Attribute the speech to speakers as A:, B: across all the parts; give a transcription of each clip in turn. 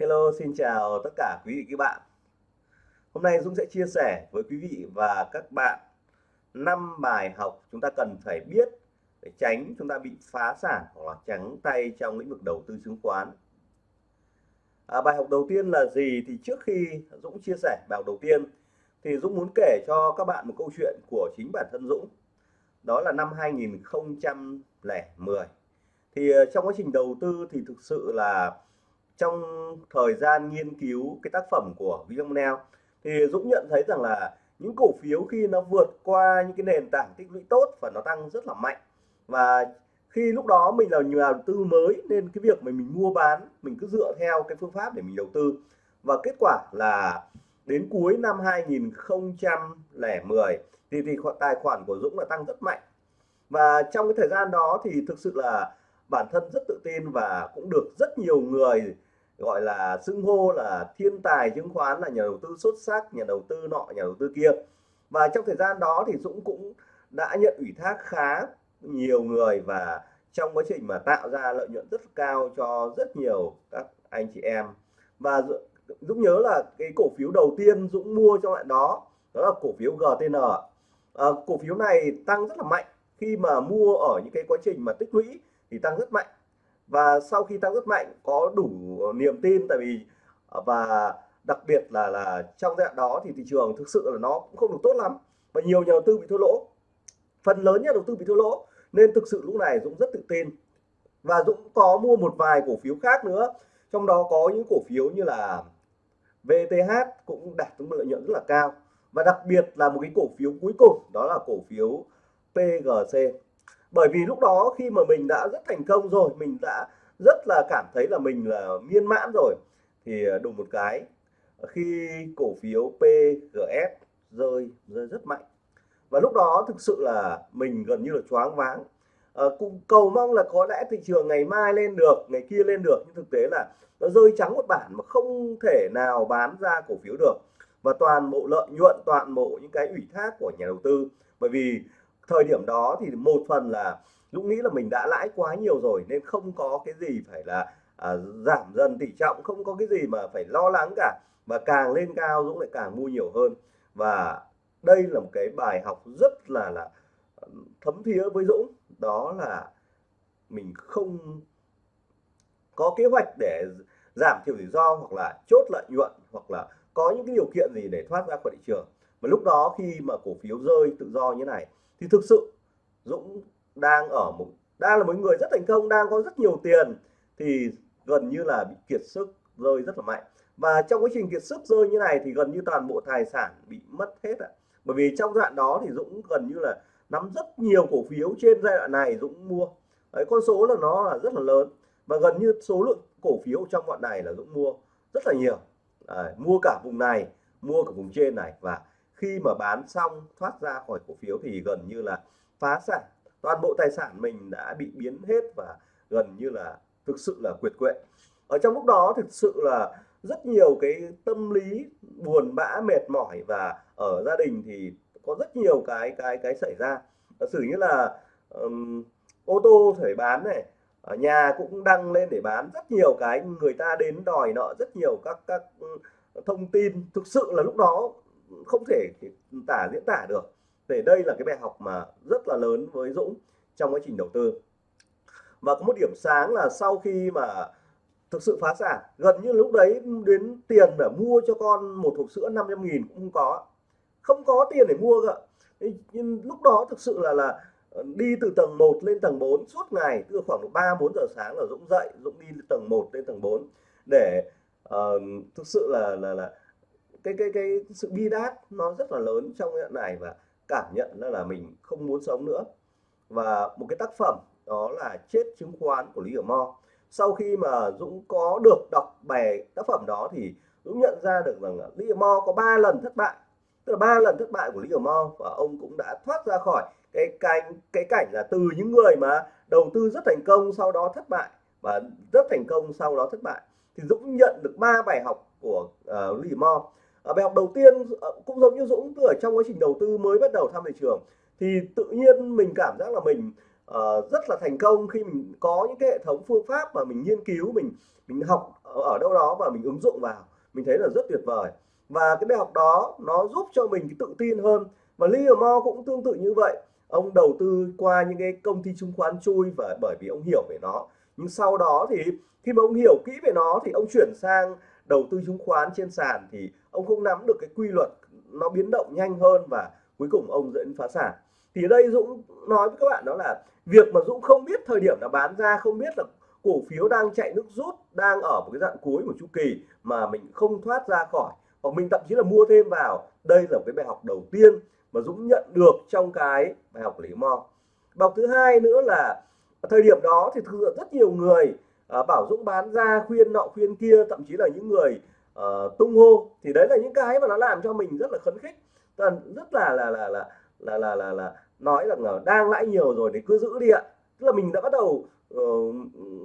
A: Hello, xin chào tất cả quý vị các bạn. Hôm nay Dũng sẽ chia sẻ với quý vị và các bạn năm bài học chúng ta cần phải biết để tránh chúng ta bị phá sản hoặc là trắng tay trong lĩnh vực đầu tư chứng khoán. À, bài học đầu tiên là gì thì trước khi Dũng chia sẻ bài học đầu tiên thì Dũng muốn kể cho các bạn một câu chuyện của chính bản thân Dũng. Đó là năm 2010. Thì ờ, trong quá trình đầu tư thì thực sự là trong thời gian nghiên cứu cái tác phẩm của William Neal thì Dũng nhận thấy rằng là những cổ phiếu khi nó vượt qua những cái nền tảng tích lũy tốt và nó tăng rất là mạnh. Và khi lúc đó mình là nhà đầu tư mới, nên cái việc mà mình mua bán, mình cứ dựa theo cái phương pháp để mình đầu tư. Và kết quả là đến cuối năm 2010 thì thì tài khoản của Dũng là tăng rất mạnh. Và trong cái thời gian đó thì thực sự là bản thân rất tự tin và cũng được rất nhiều người gọi là xưng hô là thiên tài chứng khoán là nhà đầu tư xuất sắc nhà đầu tư nọ nhà đầu tư kia. Và trong thời gian đó thì Dũng cũng đã nhận ủy thác khá nhiều người và trong quá trình mà tạo ra lợi nhuận rất cao cho rất nhiều các anh chị em. Và Dũng nhớ là cái cổ phiếu đầu tiên Dũng mua trong lại đó đó là cổ phiếu GTN à, cổ phiếu này tăng rất là mạnh. Khi mà mua ở những cái quá trình mà tích lũy thì tăng rất mạnh và sau khi tăng rất mạnh, có đủ niềm tin, tại vì ờ, và đặc biệt là là trong giai đoạn đó thì thị trường thực sự là nó cũng không được tốt lắm và nhiều nhà đầu tư bị thua lỗ. Phần lớn nhà đầu tư bị thua lỗ nên thực sự lúc này Dũng rất tự tin. Và Dũng có mua một vài cổ phiếu khác nữa, trong đó có những cổ phiếu như là VTH cũng đạt được lợi nhuận rất là cao. Và đặc biệt là một cái cổ phiếu cuối cùng, đó là cổ phiếu PGC bởi vì lúc đó khi mà mình đã rất thành công rồi mình đã rất là cảm thấy là mình là miên mãn rồi thì ờ, đùng một cái khi cổ phiếu PGS rơi rơi rất mạnh. Và lúc đó thực sự là mình gần như là choáng váng. À, cũng cầu mong là có lẽ thị trường ngày mai lên được ngày kia lên được nhưng thực tế là nó rơi trắng một bản mà không thể nào bán ra cổ phiếu được. Và toàn bộ lợi nhuận toàn bộ những cái ủy thác của nhà đầu tư. Bởi vì thời điểm đó thì một phần là Dũng nghĩ là mình đã lãi quá nhiều rồi nên không có cái gì phải là à, giảm dần tỷ trọng không có cái gì mà phải lo lắng cả. Và càng lên cao Dũng lại càng mua nhiều hơn. Và đây là một cái bài học rất là là ừ, thấm thía với Dũng. Đó là mình không có kế hoạch để giảm thiểu rủi ro hoặc là chốt lợi nhuận hoặc là có những cái điều kiện gì để thoát ra khỏi thị trường. Và lúc đó khi mà cổ phiếu rơi tự do như này thì thực sự Dũng đang ở một đang là một người rất thành công đang có rất nhiều tiền thì gần như là bị kiệt sức rơi rất là mạnh. Và trong quá trình kiệt sức rơi như này thì gần như toàn bộ tài sản bị mất hết ạ. Bởi vì trong đoạn đó thì Dũng gần như là nắm rất nhiều cổ phiếu trên giai đoạn này Dũng mua. Đấy con số là nó là rất là lớn. Và gần như số lượng cổ phiếu trong đoạn này là Dũng mua rất là nhiều. Đấy, mua cả vùng này mua cả vùng trên này. Và khi mà bán xong thoát ra khỏi cổ phiếu thì gần như là phá sản. Toàn bộ tài sản mình đã bị biến hết và gần như là thực sự là quyệt quệ. Ở trong lúc đó thực sự là rất nhiều cái tâm lý buồn bã mệt mỏi và ở gia đình thì có rất nhiều cái cái cái xảy ra. Sử như là um, ô tô phải bán này ở nhà cũng đăng lên để bán rất nhiều cái người ta đến đòi nợ rất nhiều các các thông tin. Thực sự là lúc đó không thể tả diễn tả được. Để đây là cái bài học mà rất là lớn với Dũng trong quá trình đầu tư. Và có một điểm sáng là sau khi mà thực sự phá sản gần như lúc đấy đến tiền để mua cho con một hộp sữa 500 nghìn cũng không có. Không có tiền để mua cơ. Nhưng lúc đó thực sự là là đi từ tầng 1 lên tầng 4 suốt ngày từ khoảng 3 4 giờ sáng là Dũng dậy Dũng đi tầng 1 lên tầng 4 để uh, thực sự là là là cái cái cái sự bi đát nó rất là lớn trong cái này và cảm nhận là, là mình không muốn sống nữa. Và một cái tác phẩm đó là chết chứng khoán của Lý Hiểu Mo. Sau khi mà Dũng có được đọc bài tác phẩm đó thì Dũng nhận ra được rằng là Lý Hiểu Mo có 3 lần thất bại. Tức là ba lần thất bại của Lý Hiểu Mo và ông cũng đã thoát ra khỏi cái cảnh cái cảnh là từ những người mà đầu tư rất thành công sau đó thất bại và rất thành công sau đó thất bại. Thì Dũng nhận được ba bài học của uh, Lý Hiểu Mo ở bài học đầu tiên ờ, cũng giống như Dũng ở trong quá trình đầu tư mới bắt đầu tham thị trường thì tự nhiên mình cảm giác là mình uh, rất là thành công khi mình có những cái hệ thống phương pháp mà mình nghiên cứu mình mình học ở đâu đó và mình ứng dụng vào. Mình thấy là rất tuyệt vời. Và cái bài học đó nó giúp cho mình tự tin hơn. Và Livermore cũng tương tự như vậy. Ông đầu tư qua những cái công ty chứng khoán chui và bởi vì ông hiểu về nó. Nhưng sau đó thì khi mà ông hiểu kỹ về nó thì ông chuyển sang đầu tư chứng khoán trên sàn thì ông không nắm được cái quy luật nó biến động nhanh hơn và cuối cùng ông dẫn phá sản. Thì đây Dũng nói với các bạn đó là việc mà Dũng không biết thời điểm là bán ra, không biết là cổ phiếu đang chạy nước rút, đang ở một cái đoạn cuối của chu kỳ mà mình không thoát ra khỏi, hoặc mình thậm chí là mua thêm vào, đây là một cái bài học đầu tiên mà Dũng nhận được trong cái bài học lý mo bài học thứ hai nữa là thời điểm đó thì thực sự rất nhiều người à, bảo Dũng bán ra khuyên nọ khuyên kia thậm chí là những người uh, tung hô. Thì đấy là những cái mà nó làm cho mình rất là khấn khích. Rất là là là là là là là, là nói rằng là đang lãi nhiều rồi thì cứ giữ đi ạ. Tức là mình đã bắt đầu uh,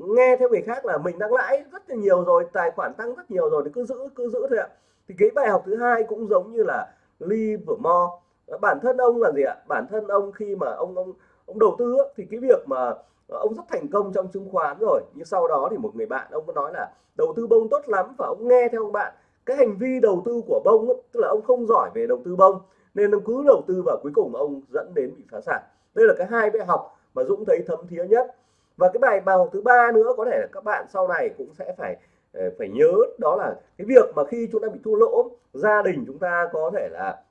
A: nghe theo người khác là mình đang lãi rất là nhiều rồi tài khoản tăng rất nhiều rồi thì cứ giữ cứ giữ thôi ạ. Thì cái bài học thứ hai cũng giống như là Livermore. Bản thân ông là gì ạ? Bản thân ông khi mà ông ông ông đầu tư thì cái việc mà ông rất thành công trong chứng khoán rồi. Nhưng sau đó thì một người bạn, ông có nói là đầu tư bông tốt lắm và ông nghe theo ông bạn. Cái hành vi đầu tư của bông tức là ông không giỏi về đầu tư bông, nên ông cứ đầu tư và cuối cùng ông dẫn đến bị phá sản. Đây là cái hai bài học mà Dũng thấy thấm thía nhất. Và cái bài bài học thứ ba nữa, có thể là các bạn sau này cũng sẽ phải ờ, phải nhớ, đó là cái việc mà khi chúng ta bị thua lỗ, gia đình chúng ta có thể là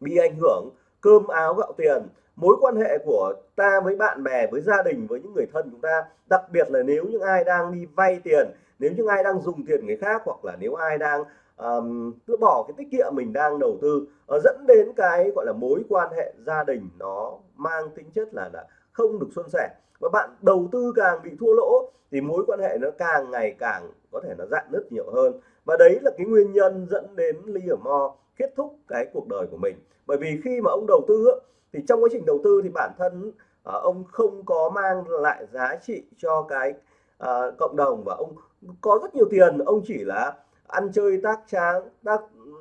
A: bị ảnh hưởng cơm áo gạo tiền mối quan hệ của ta với bạn bè với gia đình với những người thân chúng ta. Đặc biệt là nếu những ai đang đi vay tiền nếu những ai đang dùng tiền người khác hoặc là nếu ai đang um, cứ bỏ cái tiết kiệm mình đang đầu tư uh, dẫn đến cái gọi là mối quan hệ gia đình nó mang tính chất là là không được xuân sẻ. Và bạn đầu tư càng bị thua lỗ thì mối quan hệ nó càng ngày càng có thể nó dạn nứt nhiều hơn. Và đấy là cái nguyên nhân dẫn đến ly ở mo kết thúc cái cuộc đời của mình. Bởi vì khi mà ông đầu tư thì trong quá trình đầu tư thì bản thân à, ông không có mang lại giá trị cho cái uh, cộng đồng và ông có rất nhiều tiền. Ông chỉ là ăn chơi tác tráng tác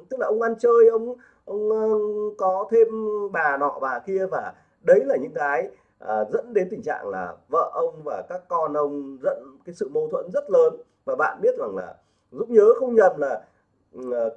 A: tức là ông ăn chơi ông ông ờ, có thêm bà nọ bà kia và đấy là những cái uh, dẫn đến tình trạng là vợ ông và các con ông dẫn cái sự mâu thuẫn rất lớn. Và bạn biết rằng là giúp nhớ không nhầm là uh,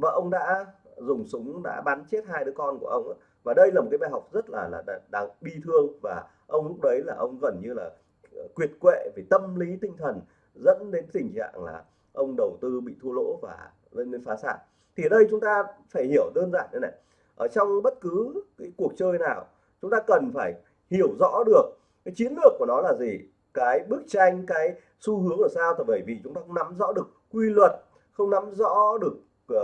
A: vợ ông đã dùng súng, đã bắn chết hai đứa con của ông và đây là một cái bài học rất là là đáng bi thương. Và ông lúc đấy là ông gần như là ờ, quyệt quệ về tâm lý, tinh thần, dẫn đến tình trạng là ông đầu tư bị thua lỗ và lên đến phá sản. Thì ở đây chúng ta phải hiểu đơn giản như này. Ở trong bất cứ cái cuộc chơi nào, chúng ta cần phải hiểu rõ được cái chiến lược của nó là gì, cái bức tranh, cái xu hướng là sao. Thì bởi vì chúng ta không nắm rõ được quy luật, không nắm rõ được uh,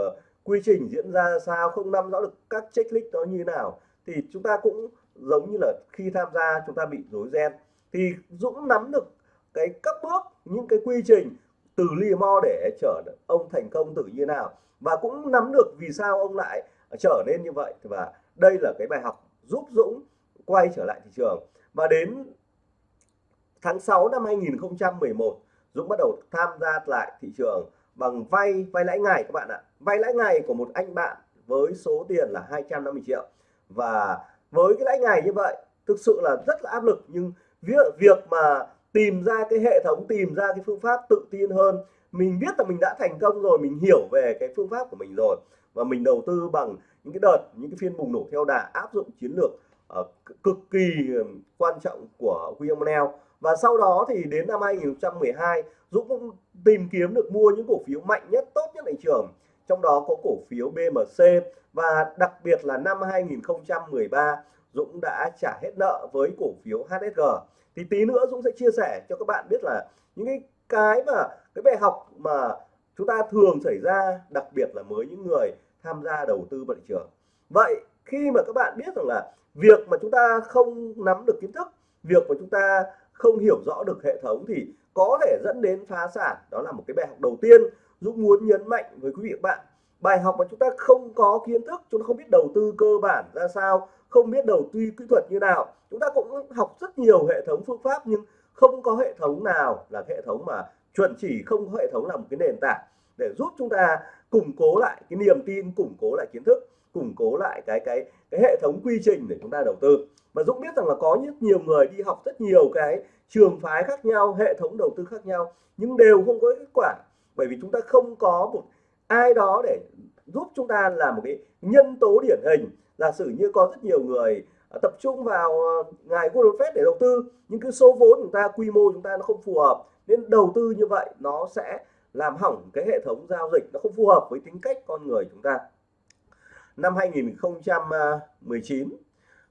A: quy trình diễn ra sao không nắm rõ được các checklist đó như thế nào thì chúng ta cũng giống như là khi tham gia chúng ta bị rối ren. Thì Dũng nắm được cái các bước những cái quy trình từ Limo để trở ông thành công tự như nào và cũng nắm được vì sao ông lại trở nên như vậy. Và đây là cái bài học giúp Dũng quay trở lại thị trường. Và đến tháng 6 năm 2011 Dũng bắt đầu tham gia lại thị trường bằng vay vay lãi ngày các bạn ạ. Vay lãi ngày của một anh bạn với số tiền là 250 triệu. Và với cái lãi ngày như vậy thực sự là rất là áp lực. Nhưng việc việc mà tìm ra cái hệ thống tìm ra cái phương pháp tự tin hơn mình biết là mình đã thành công rồi mình hiểu về cái phương pháp của mình rồi. Và mình đầu tư bằng những cái đợt những cái phiên bùng nổ theo đà áp dụng chiến lược uh, cực kỳ quan trọng của William Neal và sau đó thì đến năm 2012 Dũng cũng tìm kiếm được mua những cổ phiếu mạnh nhất, tốt nhất thị trường. Trong đó có cổ phiếu BMC và đặc biệt là năm 2013 Dũng đã trả hết nợ với cổ phiếu HSG thì tí nữa Dũng sẽ chia sẻ cho các bạn biết là những cái cái mà, cái bài học mà chúng ta thường xảy ra, đặc biệt là với những người tham gia đầu tư vào thị trường. Vậy khi mà các bạn biết rằng là việc mà chúng ta không nắm được kiến thức, việc mà chúng ta không hiểu rõ được hệ thống thì có thể dẫn đến phá sản. Đó là một cái bài học đầu tiên Dũng muốn nhấn mạnh với quý vị các bạn. Bài học mà chúng ta không có kiến thức, chúng ta không biết đầu tư cơ bản ra sao, không biết đầu tư kỹ thuật như nào. Chúng ta cũng học rất nhiều hệ thống phương pháp nhưng không có hệ thống nào là hệ thống mà chuẩn chỉ, không có hệ thống là một cái nền tảng để giúp chúng ta củng cố lại cái niềm tin, củng cố lại kiến thức, củng cố lại cái cái cái hệ thống quy trình để chúng ta đầu tư. Và Dũng biết rằng là có rất nhiều người đi học rất nhiều cái trường phái khác nhau, hệ thống đầu tư khác nhau, nhưng đều không có kết quả. Bởi vì chúng ta không có một ai đó để giúp chúng ta là một cái nhân tố điển hình. Giả sử như có rất nhiều người à, tập trung vào à, ngài Warren Buffett để đầu tư, nhưng cái số vốn chúng ta, quy mô chúng ta nó không phù hợp, nên đầu tư như vậy nó sẽ làm hỏng cái hệ thống giao dịch, nó không phù hợp với tính cách con người chúng ta. Năm 2019 à,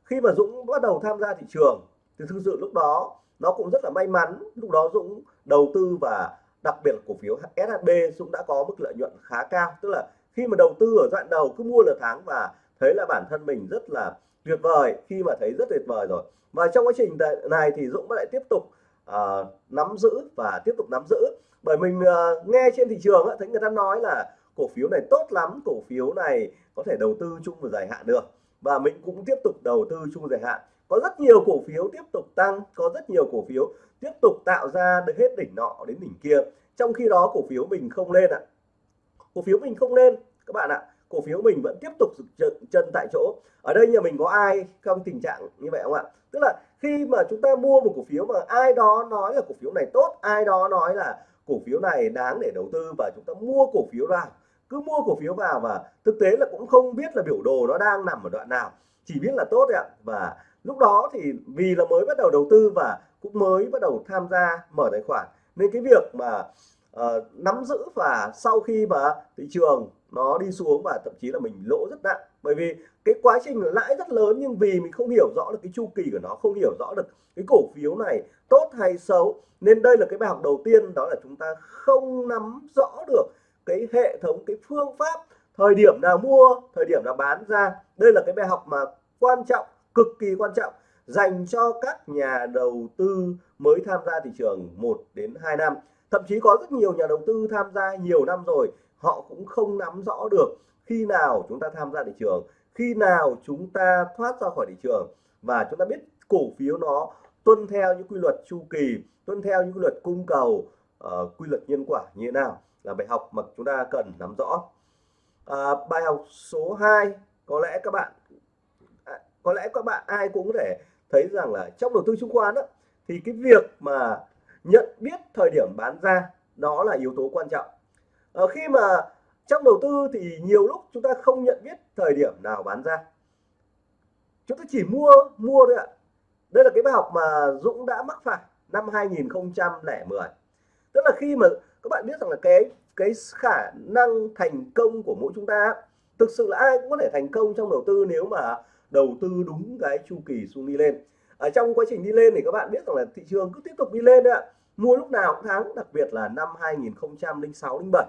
A: khi mà Dũng bắt đầu tham gia thị trường, thì thực sự lúc đó nó cũng rất là may mắn. Lúc đó Dũng đầu tư và đặc biệt là cổ phiếu SHB Dũng đã có mức lợi nhuận khá cao. Tức là khi mà đầu tư ở đoạn đầu cứ mua là tháng và thấy là bản thân mình rất là tuyệt vời. Khi mà thấy rất tuyệt vời rồi. Và trong quá trình này thì Dũng lại tiếp tục uh, nắm giữ và tiếp tục nắm giữ. Bởi mình uh, nghe trên thị trường thấy người ta nói là cổ phiếu này tốt lắm cổ phiếu này có thể đầu tư chung và dài hạn được. Và mình cũng tiếp tục đầu tư chung dài hạn có rất nhiều cổ phiếu tiếp tục tăng, có rất nhiều cổ phiếu tiếp tục tạo ra được hết đỉnh nọ đến đỉnh kia. Trong khi đó, cổ phiếu mình không lên ạ. Cổ phiếu mình không lên, các bạn ạ. Cổ phiếu mình vẫn tiếp tục chân tại chỗ. Ở đây nhà mình có ai trong tình trạng như vậy không ạ? Tức là khi mà chúng ta mua một cổ phiếu mà ai đó nói là cổ phiếu này tốt, ai đó nói là cổ phiếu này đáng để đầu tư và chúng ta mua cổ phiếu vào cứ mua cổ phiếu vào và thực tế là cũng không biết là biểu đồ nó đang nằm ở đoạn nào. Chỉ biết là tốt ạ. Và lúc đó thì vì là mới bắt đầu đầu tư và cũng mới bắt đầu tham gia mở tài khoản nên cái việc mà uh, nắm giữ và sau khi mà thị trường nó đi xuống và thậm chí là mình lỗ rất nặng. Bởi vì cái quá trình lãi rất lớn nhưng vì mình không hiểu rõ được cái chu kỳ của nó không hiểu rõ được cái cổ phiếu này tốt hay xấu nên đây là cái bài học đầu tiên đó là chúng ta không nắm rõ được cái hệ thống cái phương pháp thời điểm nào mua thời điểm nào bán ra. Đây là cái bài học mà quan trọng cực kỳ quan trọng dành cho các nhà đầu tư mới tham gia thị trường 1 đến 2 năm. Thậm chí có rất nhiều nhà đầu tư tham gia nhiều năm rồi họ cũng không nắm rõ được khi nào chúng ta tham gia thị trường khi nào chúng ta thoát ra khỏi thị trường. Và chúng ta biết cổ phiếu nó tuân theo những quy luật chu kỳ tuân theo những quy luật cung cầu uh, quy luật nhân quả như thế nào là bài học mà chúng ta cần nắm rõ. À, bài học số 2 có lẽ các bạn có lẽ các bạn ai cũng có thể thấy rằng là trong đầu tư chứng khoán đó, thì cái việc mà nhận biết thời điểm bán ra đó là yếu tố quan trọng. À, khi mà trong đầu tư thì nhiều lúc chúng ta không nhận biết thời điểm nào bán ra. Chúng ta chỉ mua mua thôi ạ. Đây là cái bài học mà Dũng đã mắc phải năm 2010 tức là khi mà các bạn biết rằng là cái cái khả năng thành công của mỗi chúng ta thực sự là ai cũng có thể thành công trong đầu tư nếu mà đầu tư đúng cái chu kỳ xuống đi lên. Ở trong quá trình đi lên thì các bạn biết rằng là thị trường cứ tiếp tục đi lên đấy ạ. Mua lúc nào cũng thắng, đặc biệt là năm 2006 07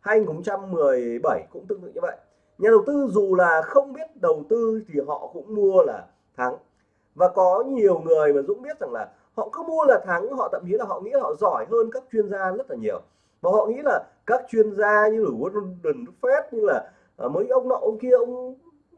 A: 2017 cũng tương tự như vậy. Nhà đầu tư dù là không biết đầu tư thì họ cũng mua là thắng. Và có nhiều người mà Dũng biết rằng là họ cứ mua là thắng, họ thậm chí là họ nghĩ là họ giỏi hơn các chuyên gia rất là nhiều. Và họ nghĩ là các chuyên gia như là Warren Buffett, như là ờ, mấy ông nọ, ông kia, ông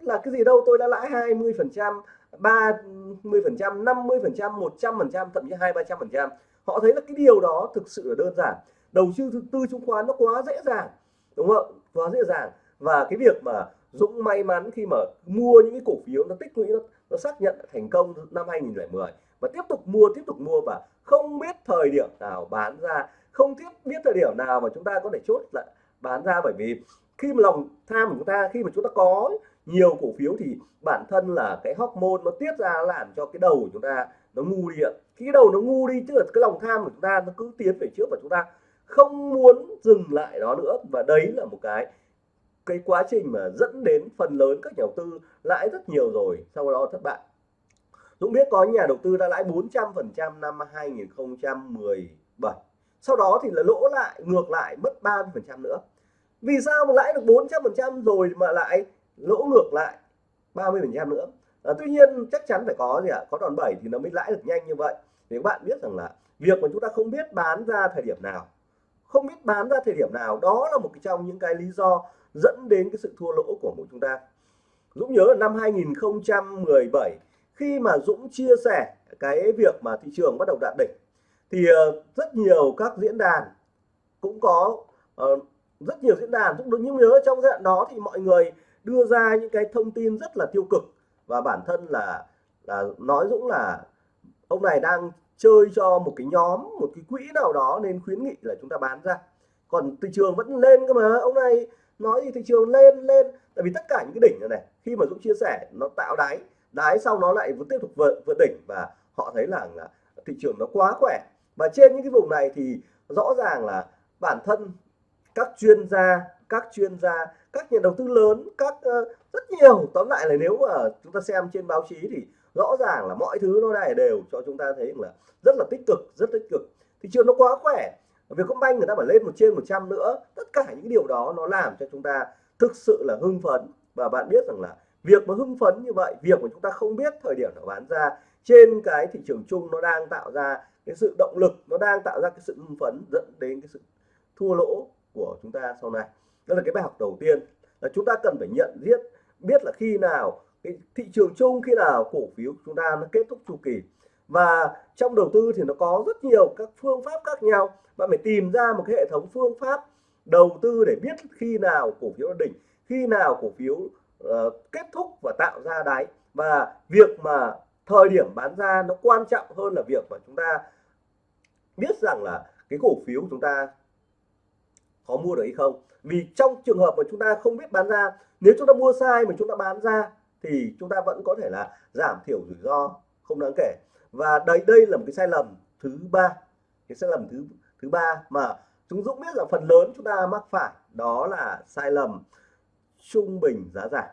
A: là cái gì đâu tôi đã lãi 20 phần trăm 30 phần trăm 50 phần trăm 100 phần trăm thậm chí hai ba trăm phần trăm. Họ thấy là cái điều đó thực sự là đơn giản. Đầu tư tư chứng khoán nó quá dễ dàng đúng không? Quá dễ dàng. Và cái việc mà Dũng may mắn khi mà mua những cái cổ phiếu nó tích lũy nó, nó xác nhận thành công năm 2010 và tiếp tục mua tiếp tục mua và không biết thời điểm nào bán ra không biết biết thời điểm nào mà chúng ta có thể chốt lại bán ra. Bởi vì khi mà lòng tham của chúng ta khi mà chúng ta có nhiều cổ phiếu thì bản thân là cái hormone nó tiết ra làm cho cái đầu của chúng ta nó ngu đi ạ. Khi cái đầu nó ngu đi, tức là cái lòng tham của chúng ta nó cứ tiến về trước và chúng ta không muốn dừng lại đó nữa. Và đấy là một cái cái quá trình mà dẫn đến phần lớn các nhà đầu tư lãi rất nhiều rồi. Sau đó thất bại. Dũng biết có nhà đầu tư đã lãi 400% năm 2017 sau đó thì là lỗ lại, ngược lại mất 30% nữa. Vì sao mà lãi được 400% rồi mà lại lỗ ngược lại 30% nữa. À, tuy nhiên chắc chắn phải có gì ạ? Có đòn bẩy thì nó mới lãi được nhanh như vậy. Thì các bạn biết rằng là việc mà chúng ta không biết bán ra thời điểm nào không biết bán ra thời điểm nào đó là một cái trong những cái lý do dẫn đến cái sự thua lỗ của mỗi chúng ta. Dũng nhớ là năm 2017 khi mà Dũng chia sẻ cái việc mà thị trường bắt đầu đạt đỉnh thì ờ, rất nhiều các diễn đàn cũng có uh, rất nhiều diễn đàn Dũng được nhớ trong giai đoạn đó thì mọi người đưa ra những cái thông tin rất là tiêu cực. Và bản thân là là nói Dũng là ông này đang chơi cho một cái nhóm một cái quỹ nào đó nên khuyến nghị là chúng ta bán ra. Còn thị trường vẫn lên cơ mà ông này nói gì thị trường lên lên. Tại vì tất cả những cái đỉnh này, này khi mà Dũng chia sẻ nó tạo đáy đáy sau nó lại vẫn tiếp tục vượt vượt đỉnh và họ thấy là, là thị trường nó quá khỏe. Và trên những cái vùng này thì rõ ràng là bản thân các chuyên gia các chuyên gia các nhà đầu tư lớn các uh, rất nhiều. Tóm lại là nếu mà chúng ta xem trên báo chí thì rõ ràng là mọi thứ nó này đều cho chúng ta thấy là rất là tích cực rất tích cực. Thị trường nó quá khỏe. Vietcombank người ta phải lên một trên 100 nữa. Tất cả những điều đó nó làm cho chúng ta thực sự là hưng phấn. Và bạn biết rằng là việc mà hưng phấn như vậy việc mà chúng ta không biết thời điểm nó bán ra trên cái thị trường chung nó đang tạo ra cái sự động lực nó đang tạo ra cái sự hưng phấn dẫn đến cái sự thua lỗ của chúng ta sau này đó là cái bài học đầu tiên là chúng ta cần phải nhận biết biết là khi nào cái thị trường chung khi nào cổ phiếu chúng ta nó kết thúc chu kỳ. Và trong đầu tư thì nó có rất nhiều các phương pháp khác nhau. Bạn phải tìm ra một cái hệ thống phương pháp đầu tư để biết khi nào cổ phiếu đỉnh khi nào cổ phiếu uh, kết thúc và tạo ra đáy. Và việc mà thời điểm bán ra nó quan trọng hơn là việc mà chúng ta biết rằng là cái cổ phiếu của chúng ta có mua được hay không? Vì trong trường hợp mà chúng ta không biết bán ra, nếu chúng ta mua sai mà chúng ta bán ra, thì chúng ta vẫn có thể là giảm thiểu rủi ro, không đáng kể. Và đây đây là một cái sai lầm thứ ba. Cái sai lầm thứ thứ ba mà chúng Dũng biết là phần lớn chúng ta mắc phải, đó là sai lầm trung bình giá giảm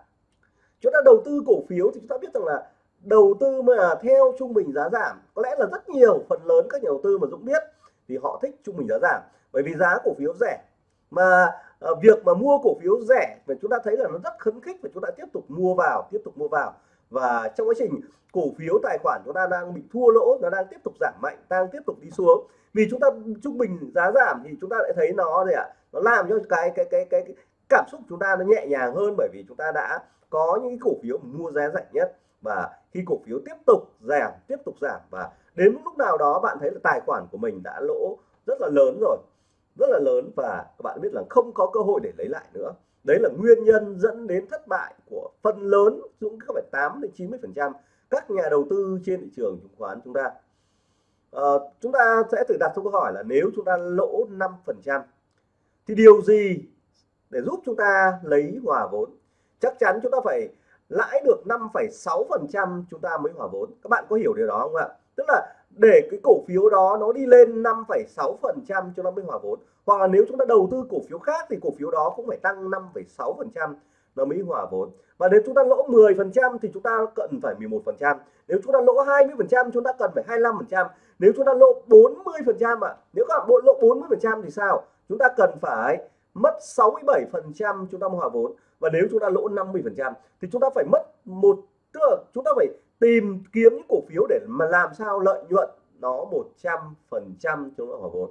A: chúng ta đầu tư cổ phiếu thì chúng ta biết rằng là đầu tư mà theo trung bình giá giảm, có lẽ là rất nhiều phần lớn các nhà đầu tư mà Dũng biết thì họ thích trung bình giá giảm. Bởi vì giá cổ phiếu rẻ mà uh, việc mà mua cổ phiếu rẻ và chúng ta thấy là nó rất khấn khích và chúng ta tiếp tục mua vào tiếp tục mua vào. Và trong quá trình cổ phiếu tài khoản chúng ta đang bị thua lỗ nó đang tiếp tục giảm mạnh đang tiếp tục đi xuống. Vì chúng ta trung bình giá giảm thì chúng ta lại thấy nó gì ạ? À, nó làm cho cái cái cái cái, cái cảm xúc chúng ta nó nhẹ nhàng hơn bởi vì chúng ta đã có những cổ phiếu mua giá rẻ nhất. Và khi cổ phiếu tiếp tục giảm tiếp tục giảm và đến lúc nào đó bạn thấy là tài khoản của mình đã lỗ rất là lớn rồi rất là lớn và các bạn biết là không có cơ hội để lấy lại nữa. Đấy là nguyên nhân dẫn đến thất bại của phần lớn cũng các phải 8 đến 90 phần trăm các nhà đầu tư trên thị trường chứng khoán chúng ta. À, chúng ta sẽ tự đặt câu hỏi là nếu chúng ta lỗ 5 phần trăm thì điều gì để giúp chúng ta lấy hòa vốn? Chắc chắn chúng ta phải lãi được 5,6 phần trăm chúng ta mới hòa vốn. Các bạn có hiểu điều đó không ạ? Tức là để cái cổ phiếu đó nó đi lên 5,6 phần trăm cho nó mới hòa vốn hoặc là nếu chúng ta đầu tư cổ phiếu khác thì cổ phiếu đó cũng phải tăng 5,6 phần trăm nó mới hòa vốn và nếu chúng ta lỗ 10 phần trăm thì chúng ta cần phải 11 phần trăm nếu chúng ta lỗ 20 phần trăm chúng ta cần phải 25 phần trăm nếu chúng ta lỗ 40 phần trăm ạ nếu các bạn lỗ 40 phần trăm thì sao chúng ta cần phải mất 67 phần trăm chúng ta hòa vốn và nếu chúng ta lỗ 50 phần trăm thì chúng ta phải mất một tức là chúng ta phải tìm kiếm những cổ phiếu để mà làm sao lợi nhuận nó 100 phần trăm chúng ta hòa vốn.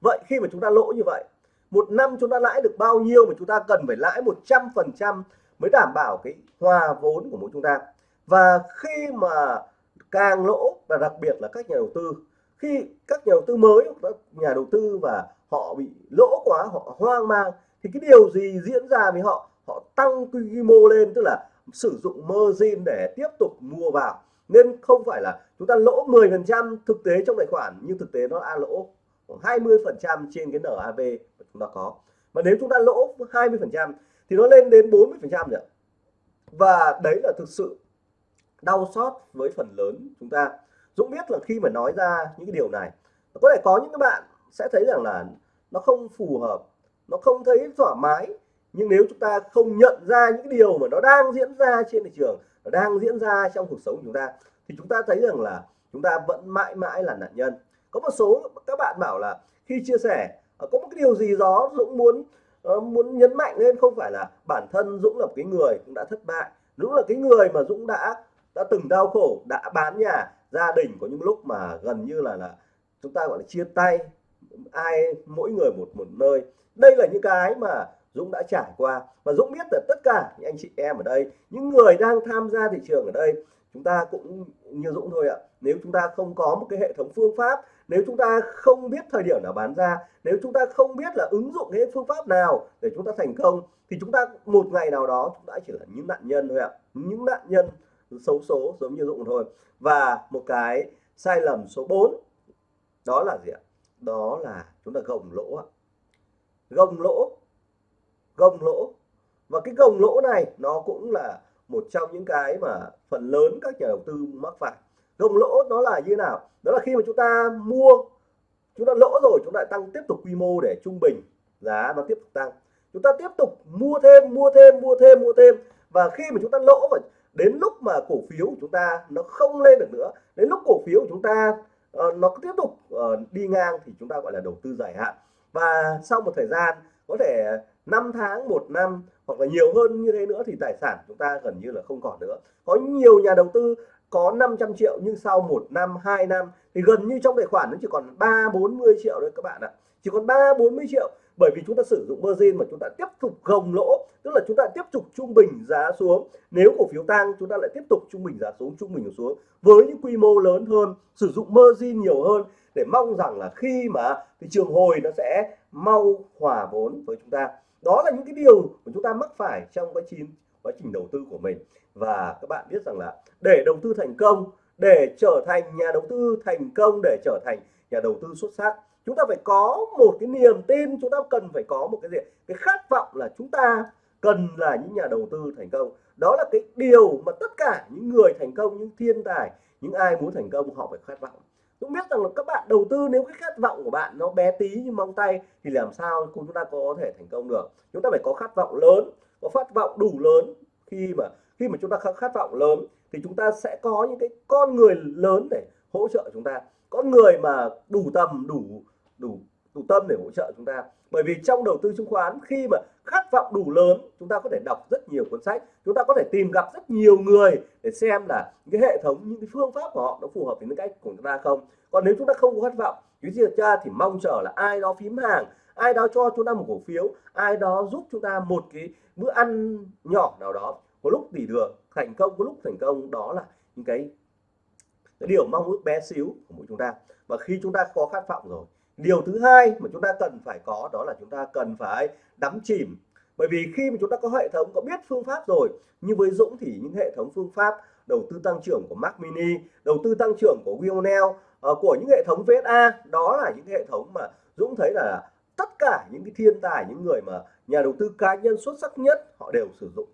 A: Vậy khi mà chúng ta lỗ như vậy, một năm chúng ta lãi được bao nhiêu mà chúng ta cần phải lãi 100 phần trăm mới đảm bảo cái hòa vốn của mỗi chúng ta? Và khi mà càng lỗ, và đặc biệt là các nhà đầu tư, khi các nhà đầu tư mới, các nhà đầu tư và họ bị lỗ quá, họ hoang mang, thì cái điều gì diễn ra với họ? Họ tăng quy mô lên, tức là sử dụng margin để tiếp tục mua vào. Nên không phải là chúng ta lỗ 10% thực tế trong tài khoản, nhưng thực tế nó a lỗ khoảng 20% trên cái NAV mà chúng ta có. Mà nếu chúng ta lỗ 20% thì nó lên đến 40% rồi và đấy là thực sự đau xót với phần lớn chúng ta. Dũng biết là khi mà nói ra những cái điều này, có thể có những các bạn sẽ thấy rằng là nó không phù hợp, nó không thấy thoải mái nhưng nếu chúng ta không nhận ra những điều mà nó đang diễn ra trên thị trường, nó đang diễn ra trong cuộc sống của chúng ta, thì chúng ta thấy rằng là chúng ta vẫn mãi mãi là nạn nhân. Có một số các bạn bảo là khi chia sẻ ờ, có một cái điều gì đó Dũng muốn ờ, muốn nhấn mạnh lên, không phải là bản thân Dũng là một cái người cũng đã thất bại. Dũng là cái người mà Dũng đã đã từng đau khổ, đã bán nhà gia đình có những lúc mà gần như là là chúng ta gọi là chia tay, ai mỗi người một một nơi. Đây là những cái mà Dũng đã trải qua. Và Dũng biết là tất cả những anh chị em ở đây, những người đang tham gia thị trường ở đây, chúng ta cũng như Dũng thôi ạ. Nếu chúng ta không có một cái hệ thống phương pháp, nếu chúng ta không biết thời điểm nào bán ra, nếu chúng ta không biết là ứng dụng cái phương pháp nào để chúng ta thành công, thì chúng ta một ngày nào đó chúng ta chỉ là những nạn nhân thôi ạ. Những nạn nhân xấu số giống như Dũng thôi. Và một cái sai lầm số 4 đó là gì ạ? Đó là chúng ta gồng lỗ ạ. Gồng lỗ gồng lỗ. Và cái gồng lỗ này nó cũng là một trong những cái mà phần lớn các nhà đầu tư mắc phải. Gồng lỗ nó là như nào? Đó là khi mà chúng ta mua chúng ta lỗ rồi chúng ta tăng tiếp tục quy mô để trung bình giá nó tiếp tục tăng. Chúng ta tiếp tục mua thêm mua thêm mua thêm mua thêm. Và khi mà chúng ta lỗ và đến lúc mà cổ phiếu của chúng ta nó không lên được nữa đến lúc cổ phiếu của chúng ta uh, nó tiếp tục uh, đi ngang thì chúng ta gọi là đầu tư dài hạn. Và sau một thời gian có thể 5 tháng, một năm, hoặc là nhiều hơn như thế nữa thì tài sản chúng ta gần như là không còn nữa. Có nhiều nhà đầu tư có 500 triệu nhưng sau một năm 2 năm thì gần như trong tài khoản nó chỉ còn 3 40 triệu thôi các bạn ạ. Chỉ còn 3 40 triệu bởi vì chúng ta sử dụng margin mà chúng ta tiếp tục gồng lỗ, tức là chúng ta tiếp tục trung bình giá xuống. Nếu cổ phiếu tăng, chúng ta lại tiếp tục trung bình giá xuống, trung bình xuống với những quy mô lớn hơn, sử dụng margin nhiều hơn để mong rằng là khi mà thị trường hồi nó sẽ mau hòa vốn với chúng ta. Đó là những cái điều mà chúng ta mắc phải trong quá trình quá trình đầu tư của mình. Và các bạn biết rằng là để đầu tư thành công, để trở thành nhà đầu tư thành công, để trở thành nhà đầu tư xuất sắc, chúng ta phải có một cái niềm tin, chúng ta cần phải có một cái gì? Cái khát vọng là chúng ta cần là những nhà đầu tư thành công. Đó là cái điều mà tất cả những người thành công, những thiên tài, những ai muốn thành công, họ phải khát vọng cũng biết rằng là các bạn đầu tư nếu cái khát vọng của bạn nó bé tí như mong tay thì làm sao chúng ta có thể thành công được? Chúng ta phải có khát vọng lớn, có khát vọng đủ lớn. Khi mà khi mà chúng ta khát vọng lớn thì chúng ta sẽ có những cái con người lớn để hỗ trợ chúng ta. Con người mà đủ tầm, đủ đủ đủ tâm để hỗ trợ chúng ta. Bởi vì trong đầu tư chứng khoán khi mà khát vọng đủ lớn chúng ta có thể đọc rất nhiều cuốn sách chúng ta có thể tìm gặp rất nhiều người để xem là cái hệ thống những cái phương pháp của họ nó phù hợp với những cách của chúng ta không. Còn nếu chúng ta không có khát vọng cái gì ra thì mong chờ là ai đó phím hàng ai đó cho chúng ta một cổ phiếu ai đó giúp chúng ta một cái bữa ăn nhỏ nào đó. Có lúc tỷ được thành công có lúc thành công đó là những cái, cái điều mong ước bé xíu của mỗi chúng ta. Và khi chúng ta có khát vọng rồi điều thứ hai mà chúng ta cần phải có đó là chúng ta cần phải đắm chìm. Bởi vì khi mà chúng ta có hệ thống, có biết phương pháp rồi, như với Dũng thì những hệ thống phương pháp đầu tư tăng trưởng của Mac Mini, đầu tư tăng trưởng của Wionel ờ, của những hệ thống VSA đó là những hệ thống mà Dũng thấy là tất cả những cái thiên tài, những người mà nhà đầu tư cá nhân xuất sắc nhất họ đều sử dụng.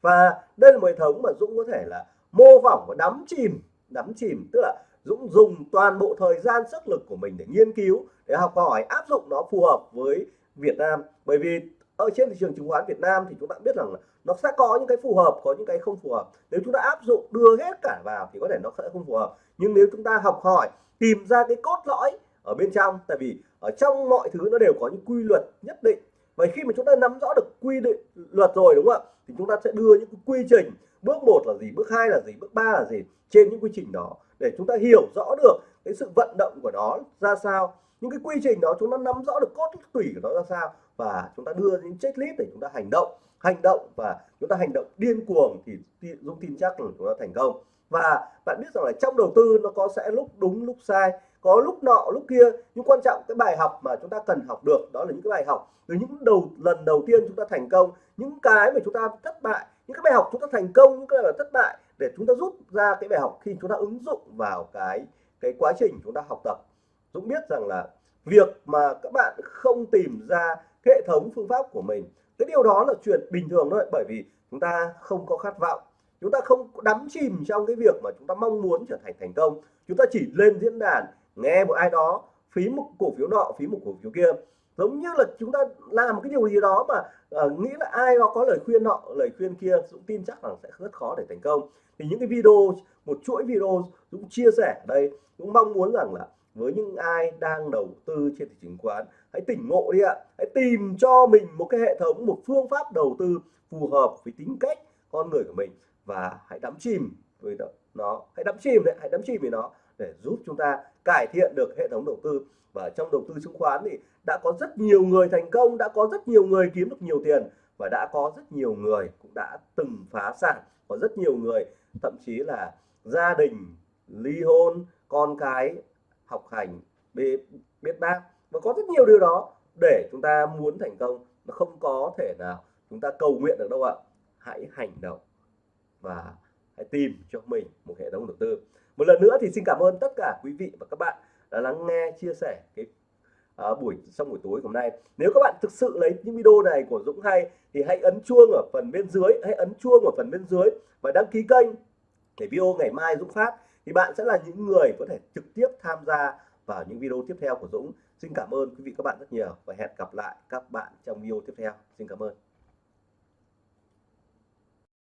A: Và đây là một hệ thống mà Dũng có thể là mô phỏng và đắm chìm đắm chìm, tức là Dũng dùng toàn bộ thời gian, sức lực của mình để nghiên cứu, để học hỏi, áp dụng nó phù hợp với Việt Nam. Bởi vì ở trên thị trường chứng khoán Việt Nam thì chúng ta biết rằng là nó sẽ có những cái phù hợp, có những cái không phù hợp. Nếu chúng ta áp dụng, đưa hết cả vào thì có thể nó sẽ không phù hợp. Nhưng nếu chúng ta học hỏi, tìm ra cái cốt lõi ở bên trong, tại vì ở trong mọi thứ nó đều có những quy luật nhất định. Và khi mà chúng ta nắm rõ được quy định, luật rồi, đúng không ạ? Thì chúng ta sẽ đưa những quy trình. Bước một là gì, bước hai là gì, bước ba là gì? Trên những quy trình đó để chúng ta hiểu rõ được cái sự vận động của nó ra sao những cái quy trình đó chúng ta nắm rõ được cốt tủy của nó ra sao và chúng ta đưa những checklist để chúng ta hành động hành động và chúng ta hành động điên cuồng thì Dũng tin chắc là chúng ta thành công và bạn biết rằng là trong đầu tư nó có sẽ lúc đúng lúc sai có lúc nọ lúc kia nhưng quan trọng cái bài học mà chúng ta cần học được đó là những cái bài học từ những đầu lần đầu tiên chúng ta thành công những cái mà chúng ta thất bại những cái bài học chúng ta thành công những cái bài thất bại để chúng ta rút ra cái bài học khi chúng ta ứng dụng vào cái cái quá trình chúng ta học tập. Dũng biết rằng là việc mà các bạn không tìm ra hệ thống phương pháp của mình, cái điều đó là chuyện bình thường thôi, bởi vì chúng ta không có khát vọng. Chúng ta không đắm chìm trong cái việc mà chúng ta mong muốn trở thành thành công. Chúng ta chỉ lên diễn đàn, nghe một ai đó, phí một cổ phiếu nọ, phí một cổ phiếu kia giống như là chúng ta làm cái điều gì đó mà uh, nghĩ là ai đó có lời khuyên nọ lời khuyên kia Dũng tin chắc rằng sẽ rất khó để thành công. Thì những cái video một chuỗi video Dũng chia sẻ ở đây cũng mong muốn rằng là với những ai đang đầu tư trên thị trường chứng khoán hãy tỉnh ngộ đi ạ. Hãy tìm cho mình một cái hệ thống một phương pháp đầu tư phù hợp với tính cách con người của mình. Và hãy đắm chìm với nó hãy đắm chìm đấy hãy đắm chìm với nó để giúp chúng ta cải thiện được hệ thống đầu tư và trong đầu tư chứng khoán thì đã có rất nhiều người thành công, đã có rất nhiều người kiếm được nhiều tiền và đã có rất nhiều người cũng đã từng phá sản. Có rất nhiều người, thậm chí là gia đình, ly hôn, con cái, học hành biết biết bác. Và có rất nhiều điều đó để chúng ta muốn thành công nó không có thể nào chúng ta cầu nguyện được đâu ạ. Hãy hành động và hãy tìm cho mình một hệ thống đầu tư. Một lần nữa thì xin cảm ơn tất cả quý vị và các bạn đã lắng nghe chia sẻ cái à, buổi trong buổi tối hôm nay. Nếu các bạn thực sự lấy những video này của Dũng hay thì hãy ấn chuông ở phần bên dưới hãy ấn chuông ở phần bên dưới và đăng ký kênh để video ngày mai Dũng phát. Thì bạn sẽ là những người có thể trực tiếp tham gia vào những video tiếp theo của Dũng. Xin cảm ơn quý vị các bạn rất nhiều và hẹn gặp lại các bạn trong video tiếp theo. Xin cảm ơn.